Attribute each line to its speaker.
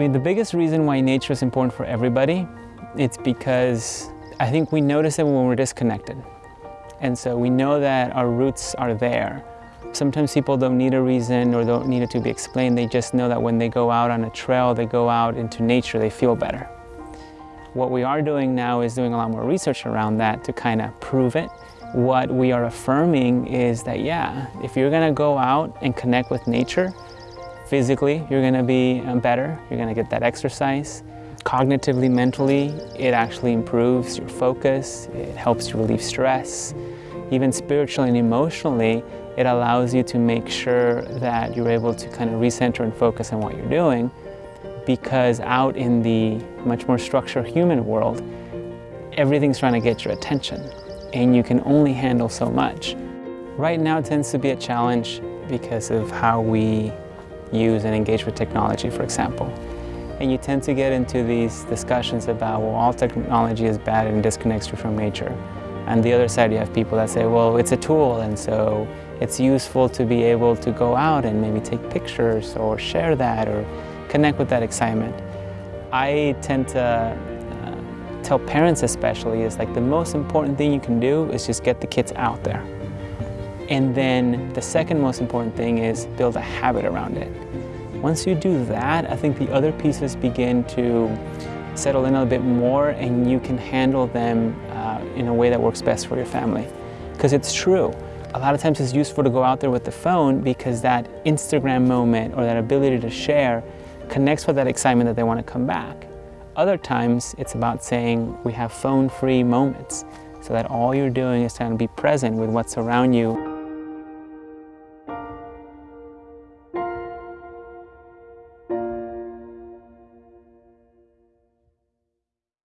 Speaker 1: mean, the biggest reason why nature is important for everybody, it's because I think we notice it when we're disconnected. And so we know that our roots are there. Sometimes people don't need a reason or don't need it to be explained. They just know that when they go out on a trail, they go out into nature, they feel better. What we are doing now is doing a lot more research around that to kind of prove it. What we are affirming is that, yeah, if you're gonna go out and connect with nature, physically, you're gonna be uh, better, you're gonna get that exercise. Cognitively, mentally, it actually improves your focus, it helps you relieve stress. Even spiritually and emotionally, it allows you to make sure that you're able to kind of recenter and focus on what you're doing because out in the much more structured human world, everything's trying to get your attention and you can only handle so much. Right now it tends to be a challenge because of how we use and engage with technology, for example. And you tend to get into these discussions about, well, all technology is bad and disconnects you from nature. And the other side, you have people that say, well, it's a tool, and so it's useful to be able to go out and maybe take pictures or share that or connect with that excitement. I tend to uh, tell parents especially is like the most important thing you can do is just get the kids out there. And then the second most important thing is build a habit around it. Once you do that, I think the other pieces begin to settle in a bit more and you can handle them uh, in a way that works best for your family. Because it's true, a lot of times it's useful to go out there with the phone because that Instagram moment or that ability to share connects with that excitement that they want to come back. Other times it's about saying we have phone-free moments so that all you're doing is trying to be present with what's around you.